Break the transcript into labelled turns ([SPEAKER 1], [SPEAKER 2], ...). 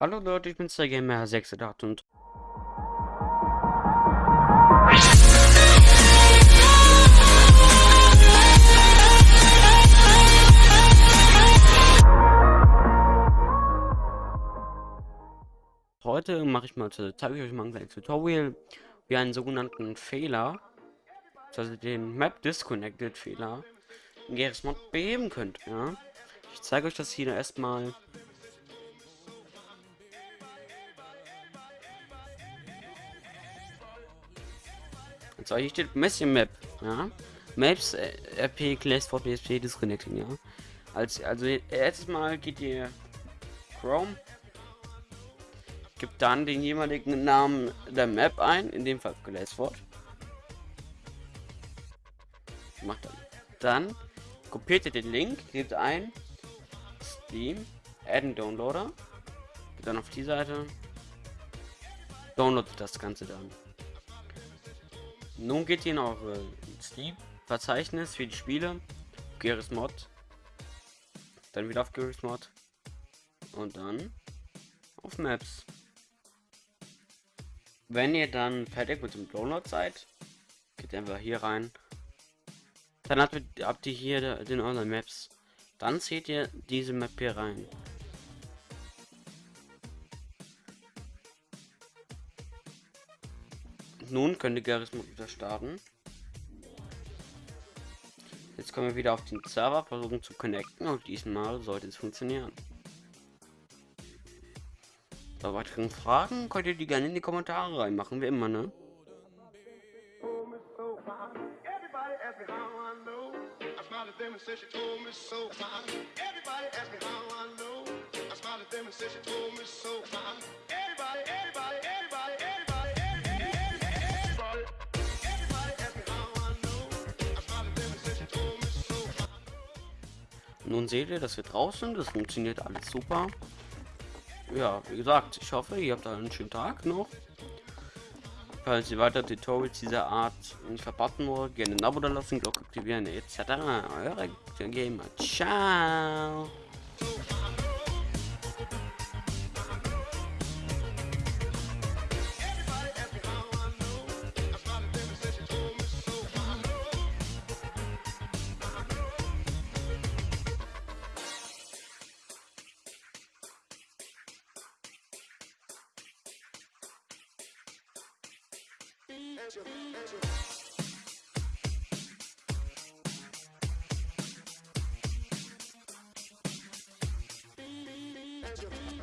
[SPEAKER 1] Hallo Leute, ich bin Gamer 68 und heute mache ich mal, zeige ich euch mal ein kleines Tutorial, wie einen sogenannten Fehler, also den Map Disconnected Fehler, in Gears Mod beheben könnt. Ja, ich zeige euch das hier erstmal So, hier steht Messi Map, ja. Maps, äh, RP, Class for PSP, Disconnecting, ja. Als, also, erstes Mal geht ihr Chrome, gibt dann den jeweiligen Namen der Map ein, in dem Fall Glassford. Macht dann. Dann kopiert ihr den Link, gebt ein Steam, Add Downloader, geht dann auf die Seite, downloadet das Ganze dann. Nun geht ihr in eure Steam-Verzeichnis für die Spiele, Gears Mod, dann wieder auf Gears Mod und dann auf Maps. Wenn ihr dann fertig mit dem Download seid, geht einfach hier rein. Dann habt ihr, habt ihr hier den Online Maps. Dann seht ihr diese Map hier rein. Nun könnt ihr Garismus wieder starten. Jetzt kommen wir wieder auf den Server, versuchen zu connecten und diesmal sollte es funktionieren. Bei weiteren Fragen könnt ihr die gerne in die Kommentare reinmachen, wie immer, ne? Nun seht ihr, dass wir draußen, das funktioniert alles super. Ja, wie gesagt, ich hoffe, ihr habt einen schönen Tag noch. Falls ihr weitere Tutorials dieser Art verpassen wollt, gerne ein Abo da lassen, Glocke aktivieren etc. Eure Gamer. Ciao. Angela.